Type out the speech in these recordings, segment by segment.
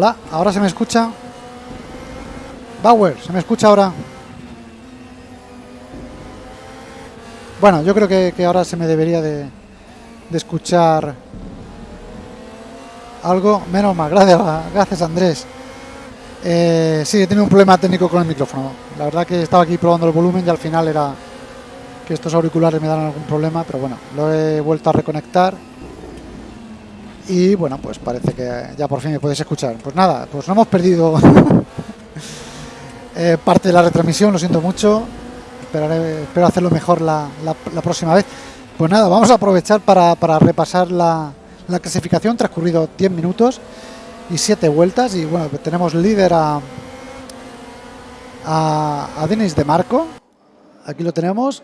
Hola, ¿ahora se me escucha? Bauer, ¿se me escucha ahora? Bueno, yo creo que, ahora se me debería de, de escuchar algo. Menos mal, gracias, gracias Andrés. Eh, sí, he tenido un problema técnico con el micrófono. La verdad que estaba aquí probando el volumen y al final era que estos auriculares me dan algún problema, pero bueno, lo he vuelto a reconectar. Y bueno, pues parece que ya por fin me puedes escuchar. Pues nada, pues no hemos perdido eh, parte de la retransmisión, lo siento mucho. Esperaré, espero hacerlo mejor la, próxima vez. Pues nada, vamos a aprovechar para, para repasar la, la clasificación, transcurrido 10 minutos y 7 vueltas. Y bueno, tenemos líder a, a, a Denis de Marco. Aquí lo tenemos.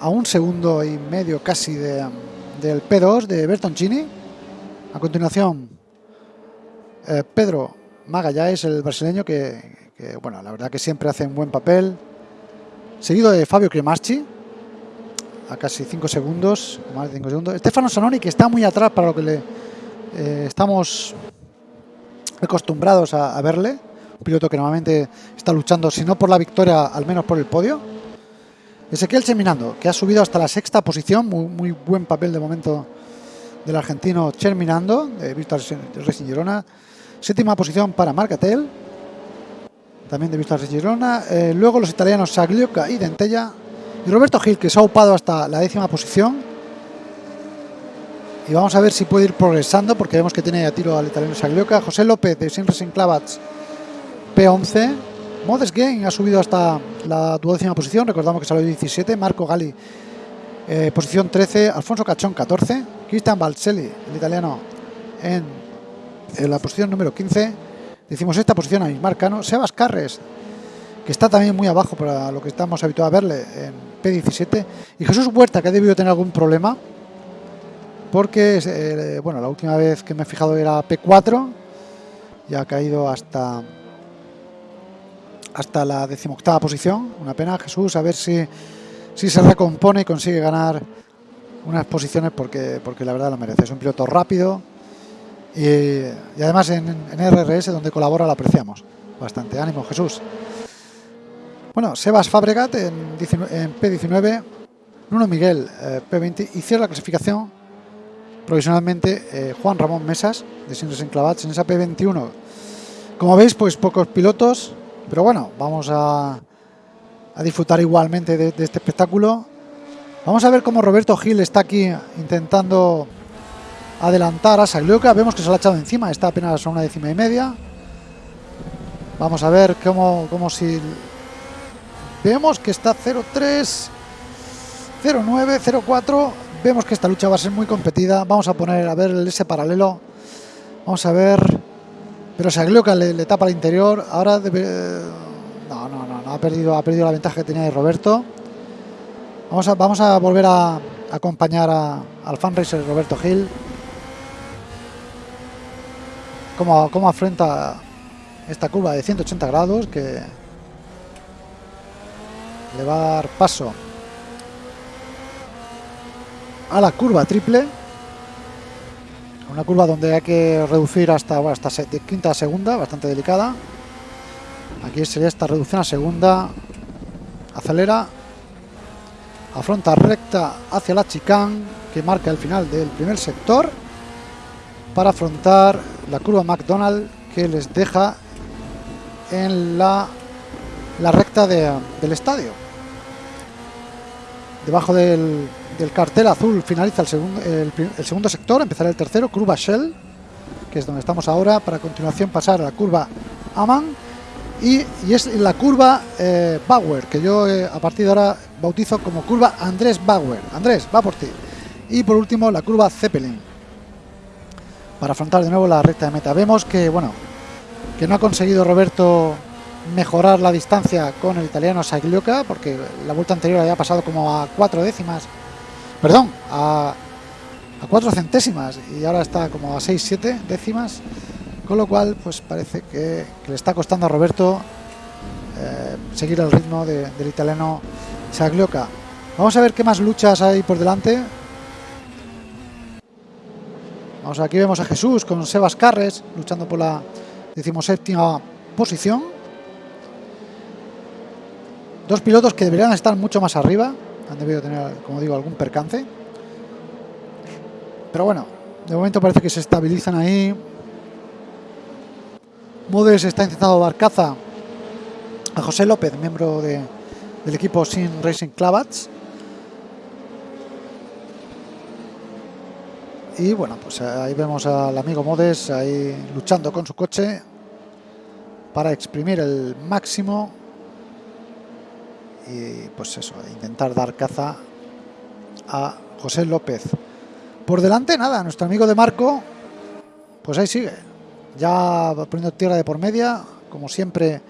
A un segundo y medio casi de, del P2 de Bertoncini. A continuación, eh, Pedro Magallanes, el brasileño, que, bueno, la verdad que siempre hace un buen papel. Seguido de Fabio Cremaschi, a casi 5 segundos, más de 5 segundos. Stefano Sanoni, que está muy atrás para lo que le eh, estamos acostumbrados a, verle. Un piloto que normalmente está luchando, si no por la victoria, al menos por el podio. Ezequiel Cheminando, que ha subido hasta la sexta posición, muy, muy buen papel de momento del argentino Cherminando, de Víctor Racing Girona. Séptima posición para Marcatel, también de Víctor Racing Girona. Eh, luego los italianos Saglioca y Dentella. Y Roberto Gil, que se ha upado hasta la décima posición. Y vamos a ver si puede ir progresando, porque vemos que tiene a tiro al italiano Saglioca. José López, de Sin Racing Clavats, P11. Modes Game ha subido hasta la duodécima posición, recordamos que salió 17. Marco Gali, eh, posición 13. Alfonso Cachón, 14. Cristian Balselli, el italiano, en, la posición número 15. Decimos esta posición a Ismar Cano. Sebas Carres, que está también muy abajo para lo que estamos habituados a verle en P17. Y Jesús Huerta, que ha debido tener algún problema, porque, eh, bueno, la última vez que me he fijado era P4, y ha caído hasta hasta la decimoctava posición. Una pena, Jesús, a ver si, si se recompone y consigue ganar unas posiciones porque, porque la verdad lo merece. Es un piloto rápido y, además en, en, RRS, donde colabora, lo apreciamos bastante. Ánimo, Jesús. Bueno, Sebas Fabregat en, 19, en P19, Nuno Miguel eh, P20 y cierra la clasificación provisionalmente eh, Juan Ramón Mesas de Sindres Enclavats en esa P21. Como veis, pues pocos pilotos, pero bueno, vamos a, a disfrutar igualmente de, este espectáculo. Vamos a ver cómo Roberto Gil está aquí intentando adelantar a Saglioca. Vemos que se lo ha echado encima, está apenas a una décima y media. Vamos a ver cómo, cómo si... Vemos que está 0-3, 0-9, 0-4. Vemos que esta lucha va a ser muy competida. Vamos a poner a ver ese paralelo. Vamos a ver pero Saglioca le, tapa al interior. Ahora debe, ha perdido, ha perdido la ventaja que tenía de Roberto. Vamos a, vamos a volver a, acompañar a, al fan racer Roberto Gil. Cómo, cómo esta curva de 180 grados que le va a dar paso a la curva triple una curva donde hay que reducir hasta, bueno, hasta quinta a segunda, bastante delicada. Aquí sería esta reducción a segunda. Acelera. Afronta recta hacia la chicane que marca el final del primer sector. Para afrontar la curva McDonald que les deja en la, recta de, del estadio. Debajo del, cartel azul finaliza el segundo, el, el, segundo sector, empezará el tercero, curva Shell, que es donde estamos ahora, para a continuación pasar a la curva Aman y, es la curva eh, Bauer, que yo eh, a partir de ahora bautizo como curva Andrés Bauer. Andrés, va por ti. Y por último la curva Zeppelin, para afrontar de nuevo la recta de meta. Vemos que, bueno, que no ha conseguido Roberto mejorar la distancia con el italiano Saglioca, porque la vuelta anterior había pasado como a cuatro décimas perdón, a, a 4 centésimas y ahora está como a 6-7 décimas, con lo cual pues parece que, le está costando a Roberto eh, seguir el ritmo de, del italiano Saglioca. Vamos a ver qué más luchas hay por delante. Vamos, aquí vemos a Jesús con Sebas Carres luchando por la decimoséptima posición. Dos pilotos que deberían estar mucho más arriba. Han debido tener, como digo, algún percance. Pero bueno, de momento parece que se estabilizan ahí. Modes está intentando dar caza a José López, miembro de, del equipo Sin Racing Clavats. Y bueno, pues ahí vemos al amigo Modes ahí luchando con su coche para exprimir el máximo y pues eso, intentar dar caza a José López. Por delante, nada, nuestro amigo de Marco, pues ahí sigue, ya poniendo tierra de por media, como siempre,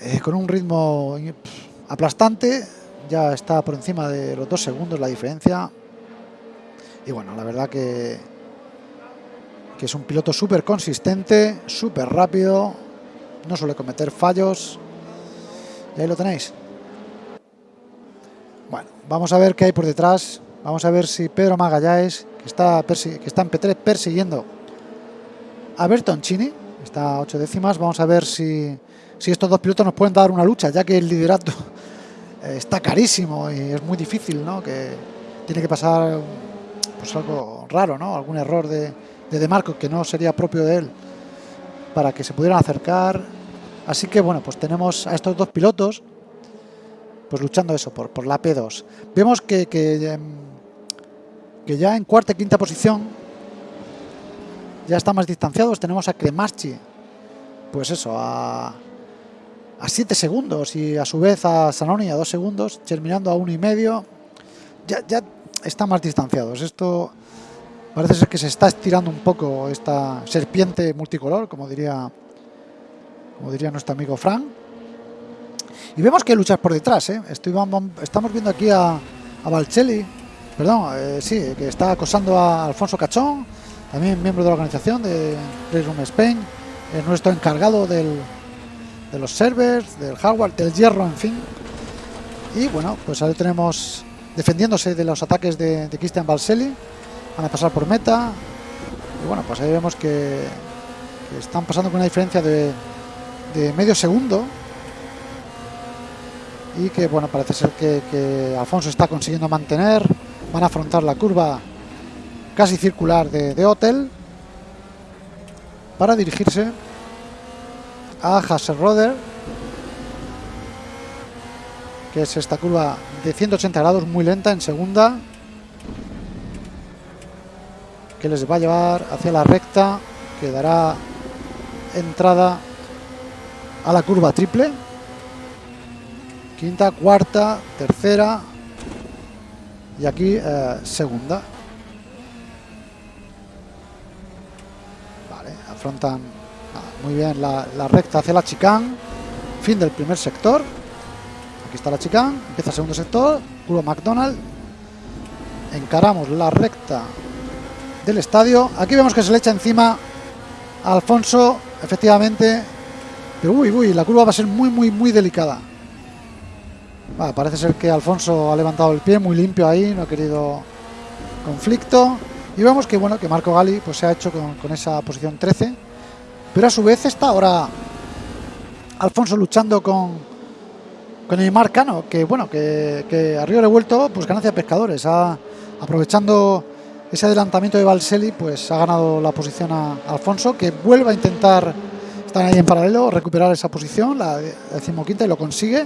eh, con un ritmo aplastante, ya está por encima de los dos segundos la diferencia. Y bueno, la verdad que, que es un piloto súper consistente, súper rápido, no suele cometer fallos. Y ahí lo tenéis. Bueno, vamos a ver qué hay por detrás. Vamos a ver si Pedro Magallanes, que está, que está en P3 persiguiendo a Bertoncini, está a 8 décimas. Vamos a ver si, si estos dos pilotos nos pueden dar una lucha, ya que el liderato está carísimo y es muy difícil, ¿no? Que tiene que pasar pues algo raro, ¿no? Algún error de, de Marco que no sería propio de él para que se pudieran acercar. Así que bueno, pues tenemos a estos dos pilotos pues luchando eso por, por la P2. Vemos que, que que ya en cuarta y quinta posición ya está más distanciados. Tenemos a Cremaschi, pues eso, a, a 7 segundos y a su vez a Sanoni a 2 segundos, terminando a uno y medio. Ya, ya está más distanciados. Esto parece ser que se está estirando un poco esta serpiente multicolor, como diría, como diría nuestro amigo Frank. Y vemos que luchas por detrás. ¿eh? Estoy, estamos viendo aquí a, a Valcelli perdón, eh, sí, que está acosando a Alfonso Cachón, también miembro de la organización de Race Room Spain, es nuestro encargado del, de los servers, del hardware, del hierro, en fin. Y bueno, pues ahí tenemos defendiéndose de los ataques de, Christian Balselli, van a pasar por meta. Y bueno, pues ahí vemos que, están pasando con una diferencia de, de medio segundo y que bueno parece ser que, Alfonso está consiguiendo mantener van a afrontar la curva casi circular de, de Hotel para dirigirse a Hasselroder que es esta curva de 180 grados muy lenta en segunda que les va a llevar hacia la recta que dará entrada a la curva triple quinta, cuarta, tercera y aquí eh, segunda. Afrontan ah, muy bien la, recta hacia la chicán. Fin del primer sector. Aquí está la chicán, empieza el segundo sector, curva McDonald. Encaramos la recta del estadio. Aquí vemos que se le echa encima a Alfonso, efectivamente. Pero uy, uy, la curva va a ser muy, muy, muy delicada. Va, parece ser que Alfonso ha levantado el pie muy limpio ahí, no ha querido conflicto. Y vemos que bueno que Marco Gali pues, se ha hecho con, con, esa posición 13. Pero a su vez está ahora Alfonso luchando con, con el Marcano, que bueno, que, que a río revuelto, pues ganancia de pescadores. Ha, aprovechando ese adelantamiento de Valseli, pues ha ganado la posición a Alfonso, que vuelve a intentar estar ahí en paralelo, recuperar esa posición, la decimoquinta, y lo consigue.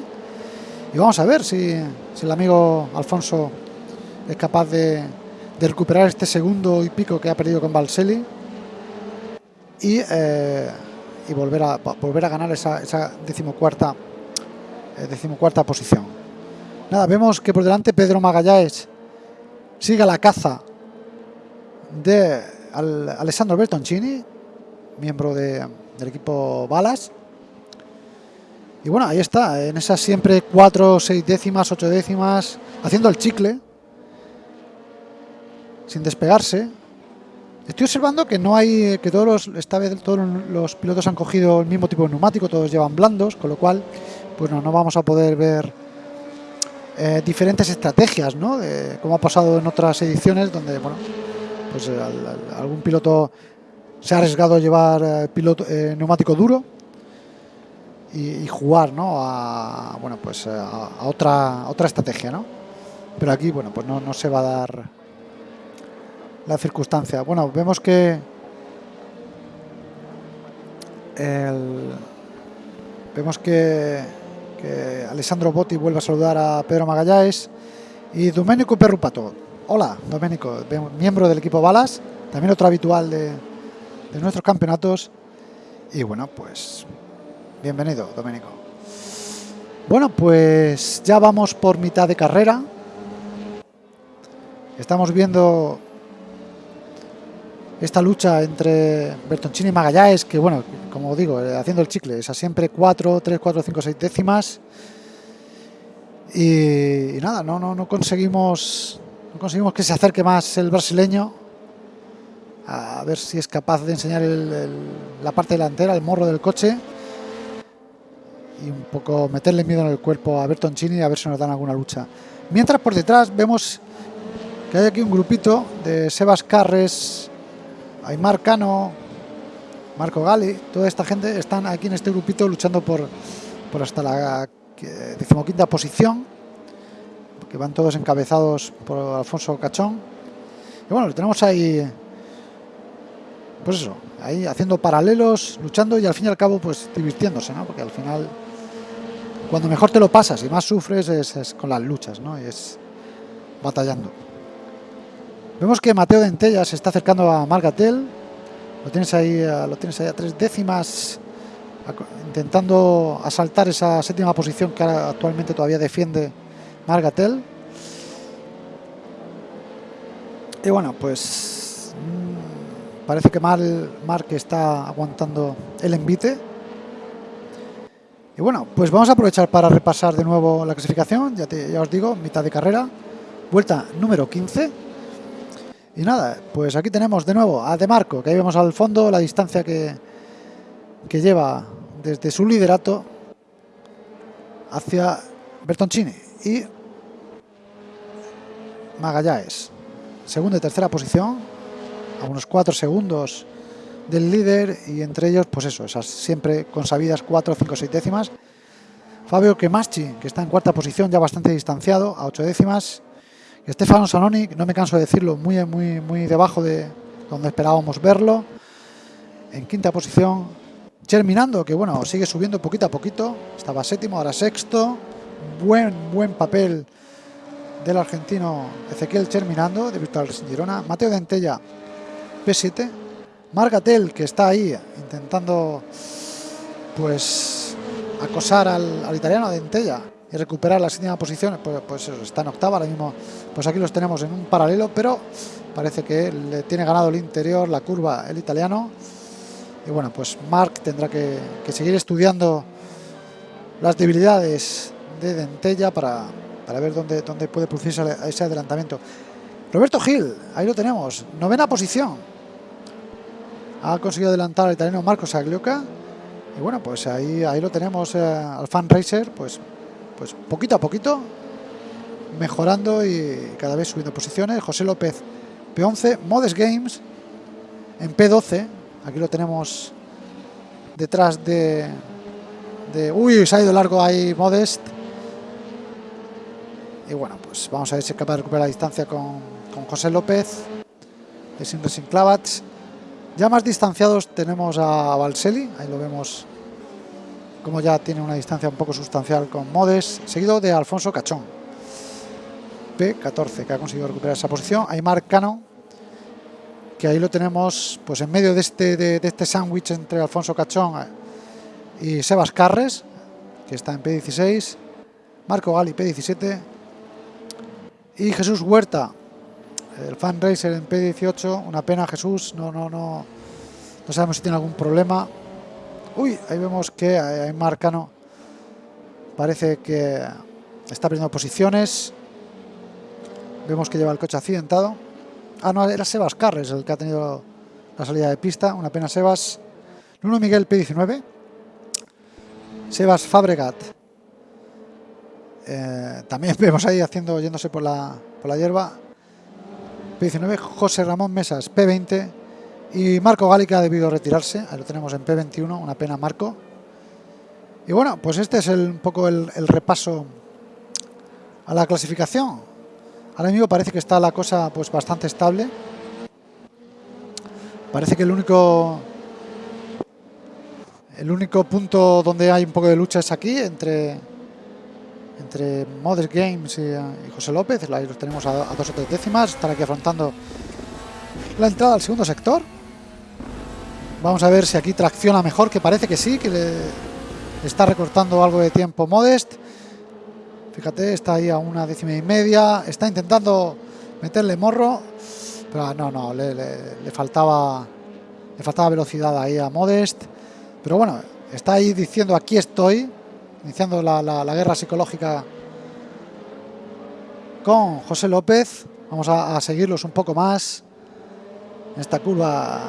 Y vamos a ver si, si el amigo Alfonso es capaz de, de, recuperar este segundo y pico que ha perdido con Valseli y, eh, y volver, a, volver a ganar esa, esa decimocuarta, eh, decimocuarta posición. Nada, vemos que por delante Pedro Magallanes sigue la caza de al, Alessandro Bertoncini, miembro de, del equipo Balas. Y bueno, ahí está, en esas siempre 4, 6 décimas, 8 décimas, haciendo el chicle, sin despegarse. Estoy observando que no hay, que todos los, esta vez todos los pilotos han cogido el mismo tipo de neumático, todos llevan blandos, con lo cual, pues no, no vamos a poder ver eh, diferentes estrategias, ¿no? De, como ha pasado en otras ediciones, donde, bueno, pues algún piloto se ha arriesgado a llevar piloto, neumático duro y, jugar ¿no? a, bueno, pues a, otra, otra estrategia. ¿no? Pero aquí bueno, pues no, no se va a dar la circunstancia. Bueno, vemos que vemos que, Alessandro Botti vuelve a saludar a Pedro Magallanes y Domenico Perrupato. Hola, Domenico, miembro del equipo Balas, también otro habitual de, de nuestros campeonatos. Y bueno, pues bienvenido, Domenico. Bueno, pues ya vamos por mitad de carrera. Estamos viendo esta lucha entre Bertoncini y Magallanes, que bueno, como digo, eh, haciendo el chicle, a siempre 4, 3, 4, 5, 6 décimas. Y, nada, no, no, no conseguimos no conseguimos que se acerque más el brasileño a ver si es capaz de enseñar la parte delantera, el morro del coche y un poco meterle miedo en el cuerpo a Bertoncini a ver si nos dan alguna lucha. Mientras por detrás vemos que hay aquí un grupito de Sebas Carres, Aymar Cano, Marco Gali, toda esta gente están aquí en este grupito luchando por, por hasta la decimoquinta posición, que van todos encabezados por Alfonso Cachón. Y bueno, lo tenemos ahí, pues eso, ahí haciendo paralelos, luchando y al fin y al cabo pues divirtiéndose, ¿no? Porque al final, cuando mejor te lo pasas y más sufres es, con las luchas, ¿no? Y es batallando. Vemos que Mateo Dentella se está acercando a Margatel. Lo tienes ahí, lo tienes ahí a tres décimas, intentando asaltar esa séptima posición que actualmente todavía defiende Margatel. Y bueno, pues mm, parece que Mal Mark está aguantando el envite. Y bueno, pues vamos a aprovechar para repasar de nuevo la clasificación. Ya os digo, mitad de carrera, vuelta número 15 y nada, pues aquí tenemos de nuevo a De Marco, que ahí vemos al fondo la distancia que, que lleva desde su liderato hacia Bertoncini y Magallanes. Segunda y tercera posición, a unos cuatro segundos del líder y entre ellos, pues eso, esas siempre consabidas 4, 5, 6 décimas. Fabio Kemaschi, que está en cuarta posición, ya bastante distanciado, a 8 décimas. Stefano Sanoni, no me canso de decirlo, muy, muy, muy debajo de donde esperábamos verlo. En quinta posición, Germinando, que bueno, sigue subiendo poquito a poquito. Estaba séptimo, ahora sexto. Buen, buen papel del argentino Ezequiel Germinando, de Virtual Girona. Mateo Dentella, P7. Margatel, que está ahí intentando pues acosar al, al italiano Dentella y recuperar la séptima posición, pues, pues está en octava, ahora mismo pues aquí los tenemos en un paralelo, pero parece que le tiene ganado el interior, la curva, el italiano. Y bueno, pues Mark tendrá que, seguir estudiando las debilidades de Dentella para, para ver dónde, dónde puede producirse ese adelantamiento. Roberto Gil, ahí lo tenemos, novena posición. Ha conseguido adelantar al italiano Marcos Aglioca. Y bueno, pues ahí, ahí lo tenemos eh, al fan racer, pues pues poquito a poquito mejorando y cada vez subiendo posiciones. José López P11, Modes Games en P12, aquí lo tenemos detrás de, de uy, se ha ido largo ahí Modest. Y bueno, pues vamos a ver si es capaz de recuperar la distancia con, con José López de Sin Racing. Ya más distanciados tenemos a Valseli, ahí lo vemos como ya tiene una distancia un poco sustancial con Modes, seguido de Alfonso Cachón. P14, que ha conseguido recuperar esa posición. Aymar Cano, que ahí lo tenemos pues en medio de este, de, este sándwich entre Alfonso Cachón y Sebas Carres, que está en P16. Marco Gali, P17. Y Jesús Huerta, el fan racer en P18. Una pena, Jesús, no, no, no, no sabemos si tiene algún problema. Uy, ahí vemos que hay Marcano parece que está perdiendo posiciones. Vemos que lleva el coche accidentado. Ah, no, era Sebas Carres el que ha tenido la salida de pista. Una pena Sebas. Nuno Miguel P19. Sebas Fabregat. Eh, también vemos ahí haciendo, yéndose por la, por la hierba. P19, José Ramón Mesas P20 y Marco Gali que ha debido retirarse, ahí lo tenemos en P21, una pena Marco. Y bueno, pues este es el, un poco el, repaso a la clasificación. Ahora mismo parece que está la cosa pues bastante estable. Parece que el único el único punto donde hay un poco de lucha es aquí entre entre Modest Games y, y José López. Ahí los tenemos a, a, dos o tres décimas. Están aquí afrontando la entrada al segundo sector. Vamos a ver si aquí tracciona mejor, que parece que sí, que le está recortando algo de tiempo Modest. Fíjate, está ahí a una décima y media. Está intentando meterle morro. Pero no, no, le, faltaba le faltaba velocidad ahí a Modest. Pero bueno, está ahí diciendo aquí estoy, iniciando la guerra psicológica con José López. Vamos a, a, seguirlos un poco más en esta curva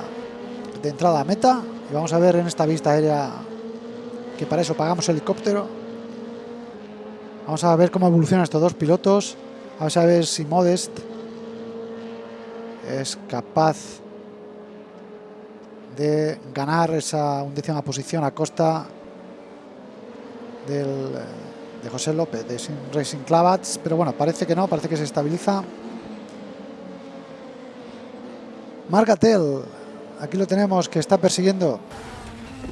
de entrada a meta. Y vamos a ver en esta vista aérea que para eso pagamos helicóptero. Vamos a ver cómo evolucionan estos dos pilotos. Vamos a ver si Modest es capaz de ganar esa undécima posición a costa del, de José López de Racing Clavats, pero bueno, parece que no, parece que se estabiliza. Margatel, aquí lo tenemos que está persiguiendo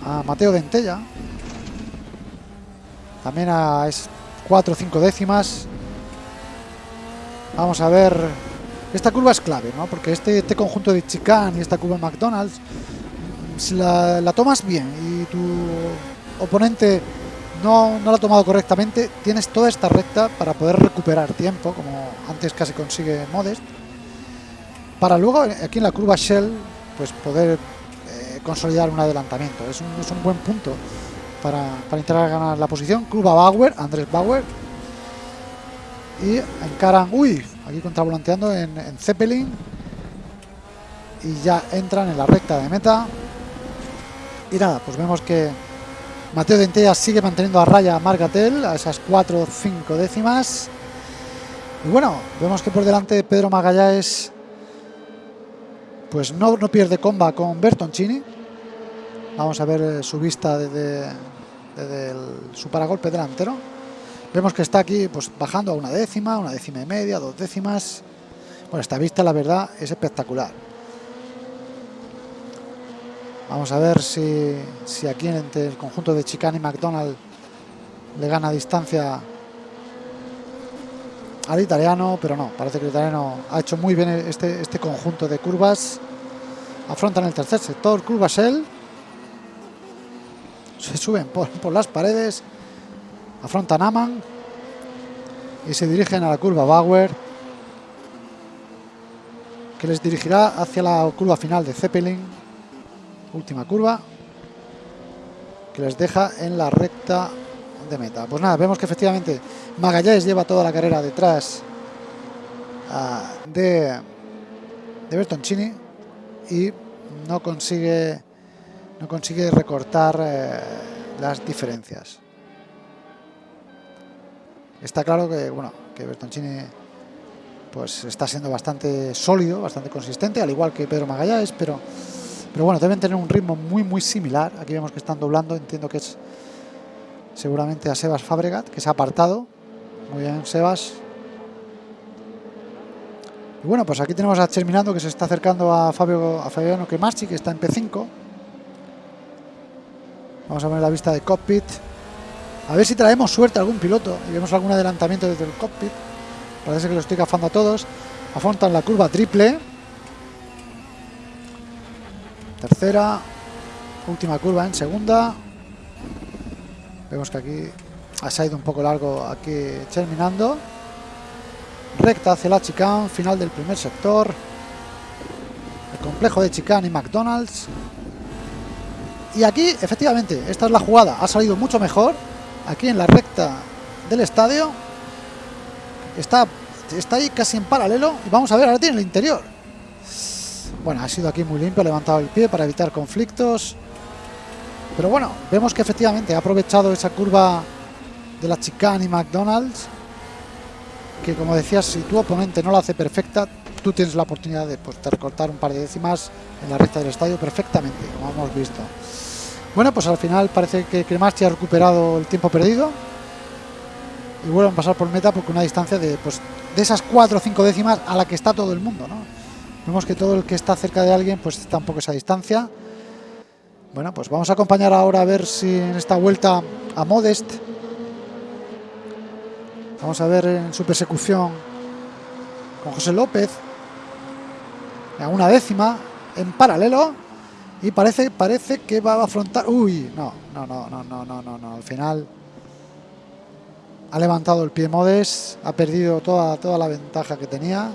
a Mateo Dentella, también a es 4 o 5 décimas. Vamos a ver, esta curva es clave, ¿no? porque este, este conjunto de chicane y esta curva McDonald's si la, la, tomas bien y tu oponente no, no la ha tomado correctamente, tienes toda esta recta para poder recuperar tiempo, como antes casi consigue Modest, para luego aquí en la curva Shell pues poder eh, consolidar un adelantamiento. Es un, es un buen punto para, para, intentar ganar la posición. Curva Bauer, Andrés Bauer. Y encaran, uy, aquí contravolanteando en, en Zeppelin. Y ya entran en la recta de meta. Y nada, pues vemos que Mateo Dentella sigue manteniendo a raya a Margatel a esas 4 o 5 décimas. Y bueno, vemos que por delante Pedro Magallanes pues no, no pierde comba con Bertoncini. Vamos a ver su vista desde, su paragolpe delantero. Vemos que está aquí pues bajando a una décima, una décima y media, dos décimas. Bueno, esta vista la verdad es espectacular. Vamos a ver si, si aquí entre el conjunto de Chicane y McDonald le gana distancia al italiano, pero no, parece que el italiano ha hecho muy bien este, este conjunto de curvas. Afrontan el tercer sector, curvas él. Se suben por, por las paredes, afrontan Aman y se dirigen a la curva Bauer, que les dirigirá hacia la curva final de Zeppelin última curva que les deja en la recta meta. Pues nada, vemos que efectivamente Magallanes lleva toda la carrera detrás uh, de, de Bertoncini y no consigue no consigue recortar eh, las diferencias. Está claro que bueno que Bertoncini pues está siendo bastante sólido, bastante consistente, al igual que Pedro Magallanes, pero pero bueno, deben tener un ritmo muy muy similar. Aquí vemos que están doblando, entiendo que es seguramente a Sebas Fabregat, que se ha apartado. Muy bien, Sebas. Y bueno, pues aquí tenemos a Terminando que se está acercando a Fabio a Fabiano Kemarchi, que está en P5. Vamos a ver la vista de cockpit. A ver si traemos suerte a algún piloto y vemos algún adelantamiento desde el cockpit. Parece que lo estoy gafando a todos. Afrontan la curva triple. Tercera. Última curva en segunda. Vemos que aquí ha salido un poco largo aquí terminando. Recta hacia la chicane, final del primer sector. El complejo de chicane y McDonald's. Y aquí, efectivamente, esta es la jugada. Ha salido mucho mejor. Aquí en la recta del estadio. Está, está ahí casi en paralelo. Y vamos a ver, ahora tiene el interior. Bueno, ha sido aquí muy limpio, ha levantado el pie para evitar conflictos. Pero bueno, vemos que efectivamente ha aprovechado esa curva de la chicane y McDonald's. Que como decías, si tu oponente no la hace perfecta, tú tienes la oportunidad de, pues, de recortar un par de décimas en la recta del estadio perfectamente, como hemos visto. Bueno, pues al final parece que Cremaschi ha recuperado el tiempo perdido y vuelven a pasar por meta porque una distancia de, pues, de esas 4 o 5 décimas a la que está todo el mundo. ¿no? Vemos que todo el que está cerca de alguien pues está un poco esa distancia. Bueno, pues vamos a acompañar ahora a ver si en esta vuelta a Modest. Vamos a ver en su persecución con José López. A una décima en paralelo. Y parece, parece que va a afrontar. Uy, no, no, no, no, no, no, no, no. Al final ha levantado el pie Modes, ha perdido toda, toda la ventaja que tenía.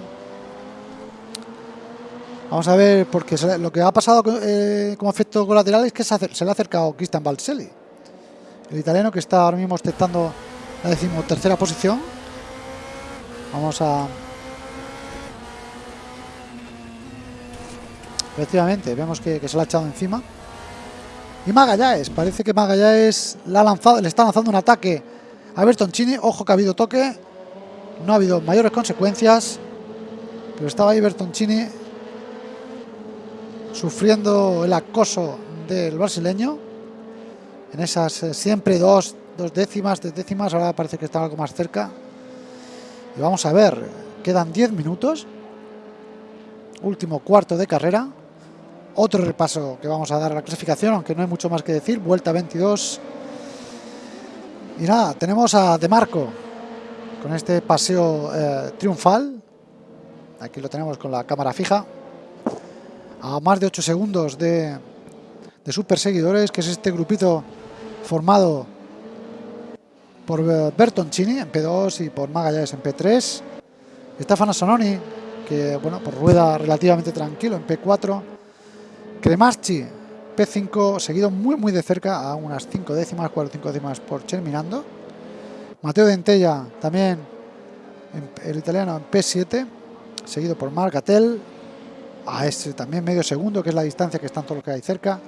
Vamos a ver, porque lo que ha pasado eh, como efecto colateral es que se, le ha acercado Cristian Balselli, el italiano que está ahora mismo ostentando la decimotercera posición. Vamos a... Efectivamente, vemos que, se le ha echado encima. Y Magallanes, parece que Magallanes le, le está lanzando un ataque a Bertoncini. Ojo que ha habido toque, no ha habido mayores consecuencias, pero estaba ahí Bertoncini sufriendo el acoso del brasileño. En esas eh, siempre dos, dos décimas, tres décimas, ahora parece que está algo más cerca. Y vamos a ver, quedan 10 minutos. Último cuarto de carrera. Otro repaso que vamos a dar a la clasificación, aunque no hay mucho más que decir. Vuelta 22. Y nada, tenemos a De Marco con este paseo eh, triunfal. Aquí lo tenemos con la cámara fija. A más de 8 segundos de, de sus perseguidores, que es este grupito formado por eh, Bertoncini en P2 y por Magallanes en P3. Stefano Sononi, que bueno, por rueda relativamente tranquilo en P4. Cremaschi P5 seguido muy muy de cerca a unas 5 décimas, 4 5 décimas por Cherminando. Mateo Dentella también el italiano en P7, seguido por Margatel, a este también medio segundo, que es la distancia que están todos los que hay cerca.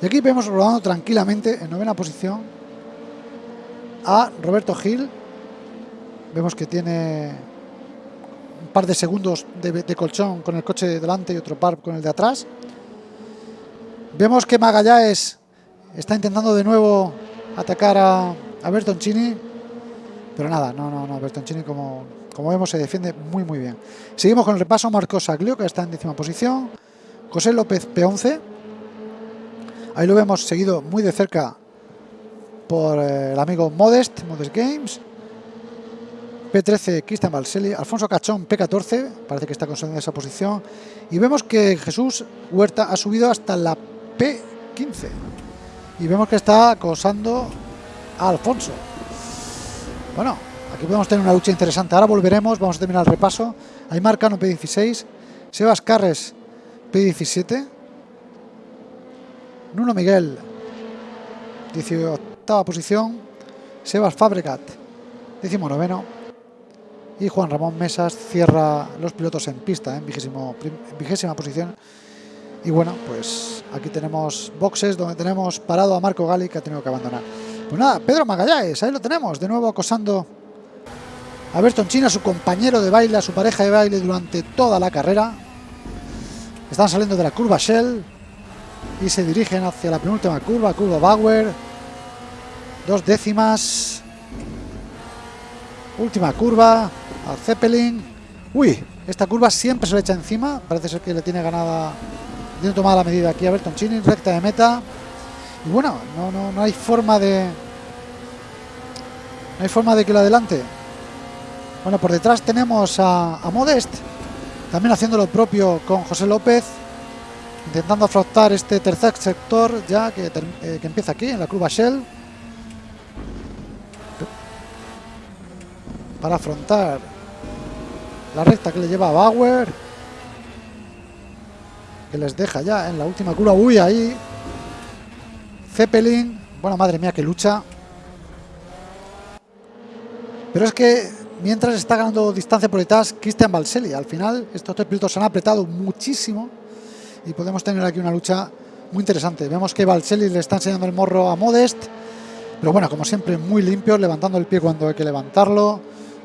Y aquí vemos rodando tranquilamente en novena posición a Roberto Gil. Vemos que tiene un par de segundos de, de colchón con el coche de delante y otro par con el de atrás. Vemos que Magallanes está intentando de nuevo atacar a, a Bertoncini, pero nada, no, no, no, Bertoncini como, como vemos se defiende muy muy bien. Seguimos con el repaso, Marcos Aglio, que está en décima posición, José López P11, ahí lo vemos seguido muy de cerca por eh, el amigo Modest, Modest Games, P13 Cristian Balselli, Alfonso Cachón P14, parece que está consolidando esa posición, y vemos que Jesús Huerta ha subido hasta la P15. Y vemos que está acosando a Alfonso. Bueno, aquí podemos tener una lucha interesante. Ahora volveremos, vamos a terminar el repaso. Hay Marcano P16, Sebas Carres P17, Nuno Miguel 18 posición, Sebas Fabregat 19 y Juan Ramón Mesas cierra los pilotos en pista en vigésima posición y bueno, pues aquí tenemos boxes donde tenemos parado a Marco Gali que ha tenido que abandonar. Pues nada, Pedro Magallanes, ahí lo tenemos, de nuevo acosando a Berton China, su compañero de baile, a su pareja de baile durante toda la carrera. Están saliendo de la curva Shell y se dirigen hacia la penúltima curva, curva Bauer. Dos décimas. Última curva, a Zeppelin. Uy, esta curva siempre se le echa encima, parece ser que le tiene ganada tiene tomada la medida aquí a Bertoncini, recta de meta. Y bueno, no, no, no hay forma de... No hay forma de que lo adelante. Bueno, por detrás tenemos a, Modest, también haciendo lo propio con José López, intentando afrontar este tercer sector ya que, eh, que empieza aquí, en la curva Shell. Para afrontar la recta que le lleva a Bauer que les deja ya en la última curva. Uy, ahí. Zeppelin. Bueno, madre mía, que lucha. Pero es que mientras está ganando distancia por detrás Christian Balselli. Al final, estos tres pilotos se han apretado muchísimo y podemos tener aquí una lucha muy interesante. Vemos que Balselli le está enseñando el morro a Modest, pero bueno, como siempre, muy limpio, levantando el pie cuando hay que levantarlo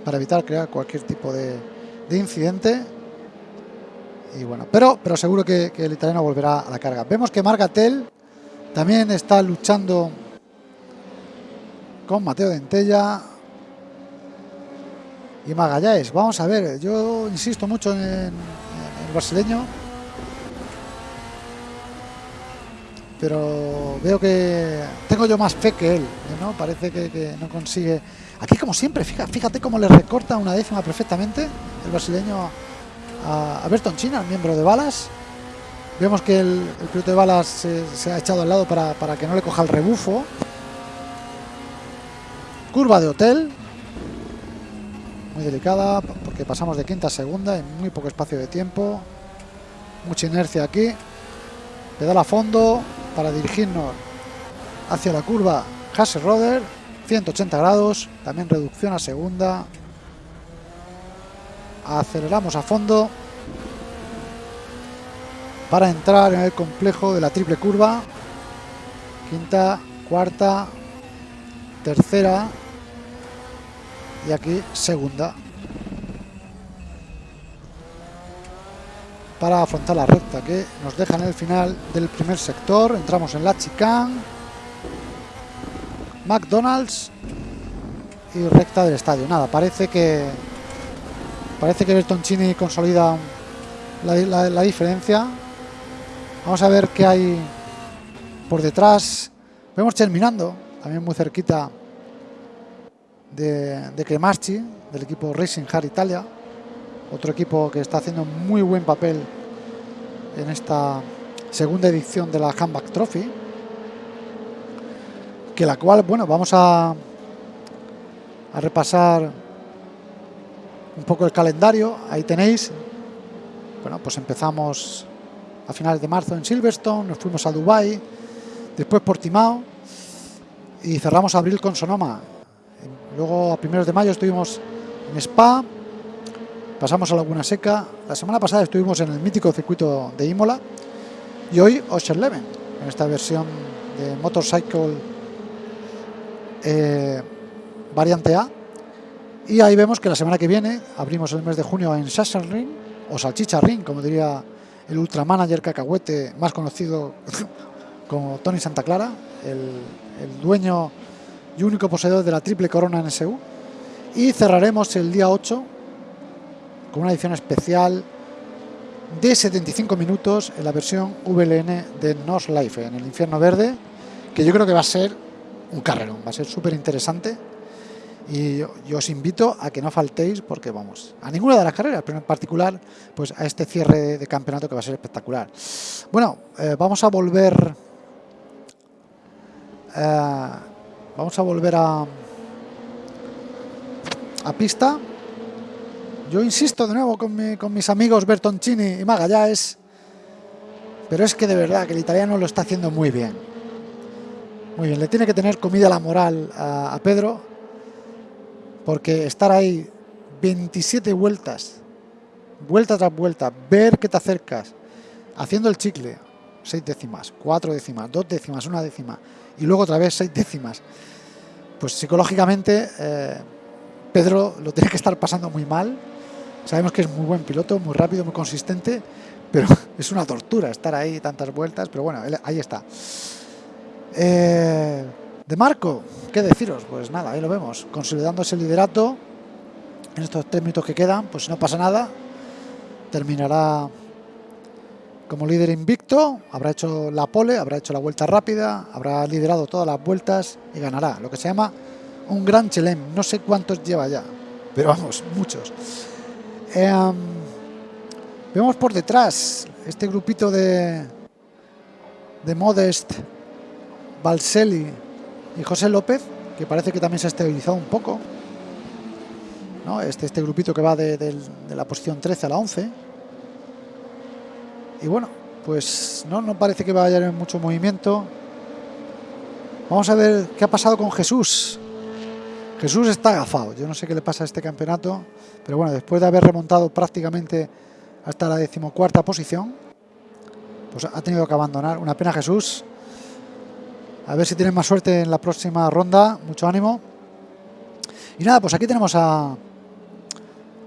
para evitar crear cualquier tipo de, de incidente. y bueno, pero seguro que, el italiano volverá a la carga. Vemos que Margatel también está luchando con Mateo Dentella y Magallanes. Vamos a ver, yo insisto mucho en, el brasileño, pero veo que tengo yo más fe que él, ¿no? Parece que, no consigue. Aquí, como siempre, fíjate, fíjate cómo le recorta una décima perfectamente el brasileño a, Berton China, el miembro de Balas. Vemos que el, piloto de Balas se, ha echado al lado para, para que no le coja el rebufo. Curva de hotel. Muy delicada porque pasamos de quinta a segunda en muy poco espacio de tiempo. Mucha inercia aquí. Pedal a fondo para dirigirnos hacia la curva Roder 180 grados. También reducción a segunda. Aceleramos a fondo para entrar en el complejo de la triple curva. Quinta, cuarta, tercera y aquí segunda. Para afrontar la recta que nos deja en el final del primer sector. Entramos en la chicane. McDonald's. Y recta del estadio. Nada parece que parece que Bertoncini consolida la, la diferencia. Vamos a ver qué hay por detrás. Vemos terminando también muy cerquita de, de del equipo Racing Hard Italia, otro equipo que está haciendo muy buen papel en esta segunda edición de la Handback Trophy, que la cual, bueno, vamos a, a repasar un poco el calendario, ahí tenéis, bueno, pues empezamos a finales de marzo en Silverstone, nos fuimos a Dubai, después Portimao y cerramos abril con Sonoma Luego a primeros de mayo estuvimos en Spa, pasamos a Laguna Seca. La semana pasada estuvimos en el mítico circuito de Imola y hoy Leven en esta versión de Motorcycle eh, variante A. Y ahí vemos que la semana que viene abrimos el mes de junio en Ring o Salchicha Ring, como diría el ultramanager cacahuete más conocido como Tony Santa Clara, el dueño y único poseedor de la triple corona NSU. Y cerraremos el día 8 con una edición especial de 75 minutos en la versión VLN de Nos Life, en el Infierno Verde, que yo creo que va a ser un carrerón, va a ser súper interesante. Y yo, os invito a que no faltéis, porque vamos, a ninguna de las carreras, pero en particular, pues a este cierre de, campeonato que va a ser espectacular. Bueno, eh, vamos a volver eh, Vamos a volver a, a pista. Yo insisto de nuevo con, mis amigos Bertoncini y Magallanes, pero es que de verdad que el italiano lo está haciendo muy bien. Muy bien, le tiene que tener comida la moral a, a Pedro, porque estar ahí 27 vueltas, vuelta tras vuelta, ver que te acercas, haciendo el chicle, 6 décimas, 4 décimas, 2 décimas, una décima, y luego otra vez 6 décimas pues psicológicamente eh, Pedro lo tiene que estar pasando muy mal. Sabemos que es muy buen piloto, muy rápido, muy consistente, pero es una tortura estar ahí tantas vueltas, pero bueno, ahí está. Eh, de Marco, ¿qué deciros? Pues nada, ahí lo vemos, consolidando ese liderato en estos tres minutos que quedan, pues no pasa nada, terminará como líder invicto, habrá hecho la pole, habrá hecho la vuelta rápida, habrá liderado todas las vueltas y ganará, lo que se llama un gran chelem, no sé cuántos lleva ya, pero vamos, muchos. Em, vemos por detrás este grupito de, de Modest, Balselli y José López, que parece que también se ha estabilizado un poco. ¿no? Este, este grupito que va de, de la posición 13 a la 11 y bueno, pues no, no parece que vaya a haber mucho movimiento. Vamos a ver qué ha pasado con Jesús. Jesús está agafado. Yo no sé qué le pasa a este campeonato. Pero bueno, después de haber remontado prácticamente hasta la decimocuarta posición, pues ha tenido que abandonar. Una pena Jesús. A ver si tiene más suerte en la próxima ronda. Mucho ánimo. Y nada, pues aquí tenemos a,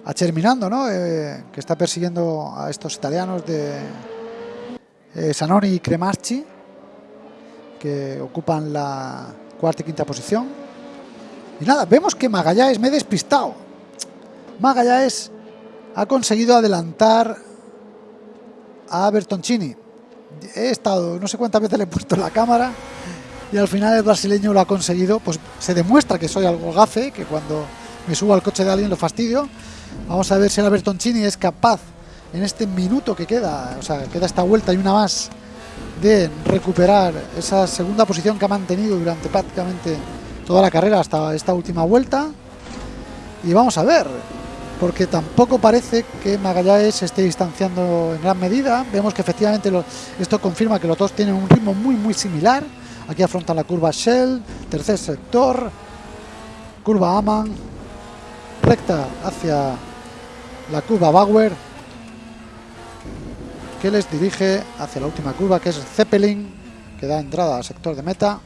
a Cherminando, ¿no? Eh, que está persiguiendo a estos italianos de eh, Sanoni y Cremaschi, que ocupan la cuarta y quinta posición. Y nada, vemos que Magallanes me he despistado. Magallanes ha conseguido adelantar a Bertoncini. He estado, no sé cuántas veces le he puesto la cámara y al final el brasileño lo ha conseguido. Pues se demuestra que soy algo gafe, que cuando me subo al coche de alguien lo fastidio. Vamos a ver si el Bertoncini es capaz en este minuto que queda, o sea, queda esta vuelta y una más, de recuperar esa segunda posición que ha mantenido durante prácticamente toda la carrera hasta esta última vuelta. Y vamos a ver, porque tampoco parece que Magallanes se esté distanciando en gran medida. Vemos que efectivamente esto confirma que los dos tienen un ritmo muy muy similar. Aquí afrontan la curva Shell, tercer sector, curva Aman, recta hacia la curva Bauer, que les dirige hacia la última curva, que es Zeppelin, que da entrada al sector de meta.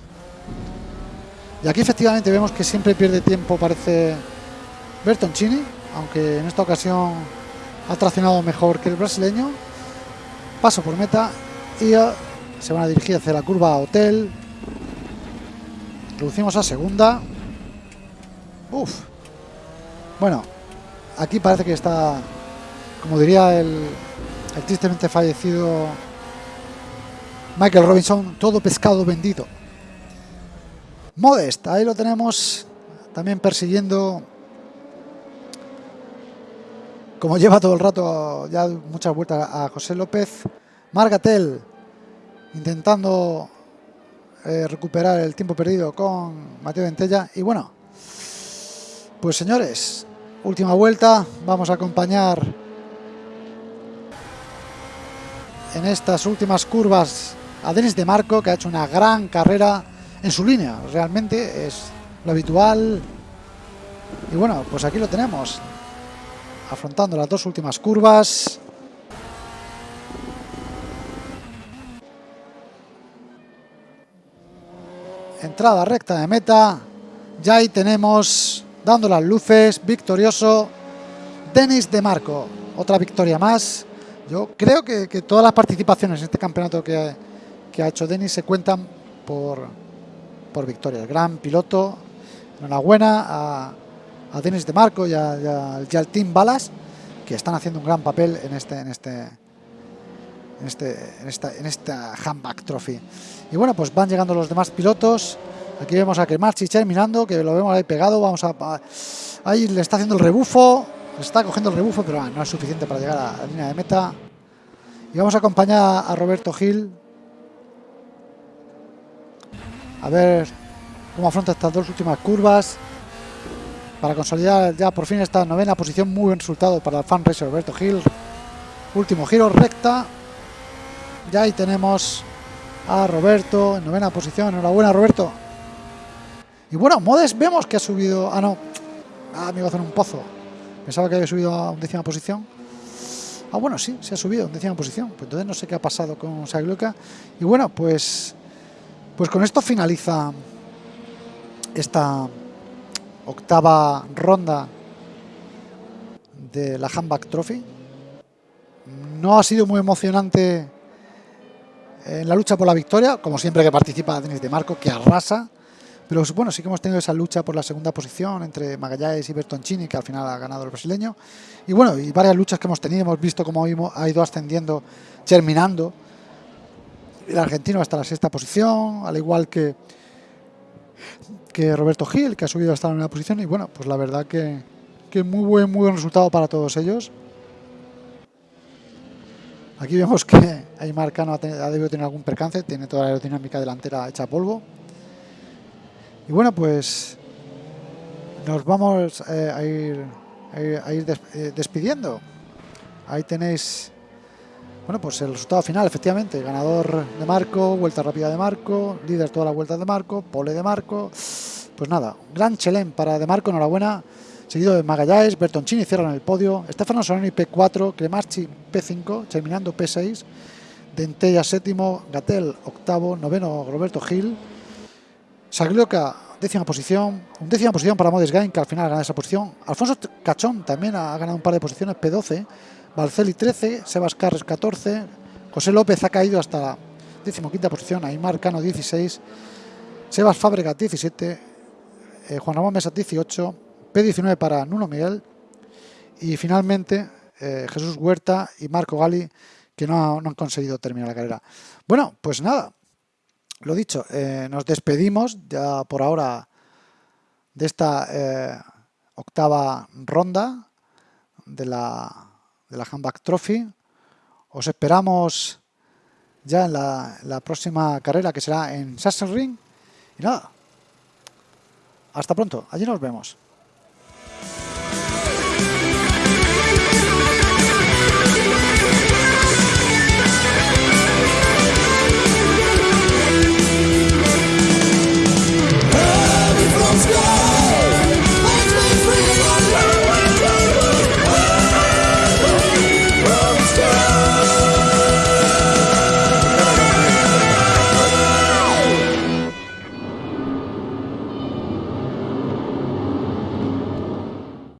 Y aquí efectivamente vemos que siempre pierde tiempo, parece Bertoncini, aunque en esta ocasión ha traccionado mejor que el brasileño. Paso por meta y se van a dirigir hacia la curva Hotel. Reducimos a segunda. Uf. Bueno, aquí parece que está, como diría el, tristemente fallecido Michael Robinson, todo pescado vendido. Modest, ahí lo tenemos también persiguiendo, como lleva todo el rato, ya muchas vueltas a José López. Margatel intentando eh, recuperar el tiempo perdido con Mateo Ventella. Y bueno, pues señores, última vuelta, vamos a acompañar en estas últimas curvas a Denis de Marco, que ha hecho una gran carrera en su línea. Realmente es lo habitual. Y bueno, pues aquí lo tenemos. Afrontando las dos últimas curvas. Entrada recta de meta. Ya ahí tenemos, dando las luces, victorioso Denis de Marco. Otra victoria más yo creo que, todas las participaciones en este campeonato que, ha hecho Denis se cuentan por, por victoria. El gran piloto, enhorabuena a, a Denis de Marco y, al Team Balas, que están haciendo un gran papel en este en este en este en esta en esta handback trophy. Y bueno, pues van llegando los demás pilotos. Aquí vemos a Kemarchi terminando, que lo vemos ahí pegado. Vamos a, ahí le está haciendo el rebufo está cogiendo el rebufo, pero no es suficiente para llegar a la línea de meta. Y vamos a acompañar a Roberto Gil. A ver cómo afronta estas dos últimas curvas. Para consolidar ya por fin esta novena posición. Muy buen resultado para el fan racer Roberto Gil. Último giro recta. Ya ahí tenemos a Roberto en novena posición. Enhorabuena, Roberto. Y bueno, Modes vemos que ha subido. Ah, no. Ah, me iba a hacer un pozo. Pensaba que había subido a undécima posición. Ah, bueno, sí, se ha subido a undécima posición. Pues entonces no sé qué ha pasado con Sagluca. Y bueno, pues, pues con esto finaliza esta octava ronda de la Handback Trophy. No ha sido muy emocionante en la lucha por la victoria, como siempre que participa Denis de Marco, que arrasa. Pero bueno, sí que hemos tenido esa lucha por la segunda posición entre Magallanes y Bertoncini, que al final ha ganado el brasileño. Y bueno, y varias luchas que hemos tenido, hemos visto cómo ha ido ascendiendo, terminando el argentino hasta la sexta posición, al igual que, que Roberto Gil, que ha subido hasta la novena posición. Y bueno, pues la verdad que, que muy buen, muy buen resultado para todos ellos. Aquí vemos que Aymar Cano ha, debido tener algún percance, tiene toda la aerodinámica delantera hecha polvo. Y bueno, pues nos vamos eh, a ir, a ir, eh, despidiendo. Ahí tenéis, bueno, pues el resultado final, efectivamente. Ganador de Marco, vuelta rápida de Marco, líder toda la vuelta de Marco, pole de Marco. Pues nada, gran chelén para de Marco, enhorabuena. Seguido de Magallanes, Bertoncini cierran el podio, Estefano Solani P4, Cremarchi P5, terminando P6, Dentella séptimo, Gatel octavo, noveno Roberto Gil, Saglioca décima posición, décima posición para Modes Gain, que al final gana esa posición. Alfonso Cachón también ha ganado un par de posiciones, P12. Balceli 13, Sebas Carres 14, José López ha caído hasta la decimoquinta posición, Aymar Cano 16, Sebas Fábregas 17, eh, Juan Ramón Mesa 18, P19 para Nuno Miguel y finalmente eh, Jesús Huerta y Marco Gali que no, no, han conseguido terminar la carrera. Bueno, pues nada, lo dicho, eh, nos despedimos ya por ahora de esta eh, octava ronda de la, de la Trophy. Os esperamos ya en la, la próxima carrera que será en Sassenring. Y nada, hasta pronto, allí nos vemos.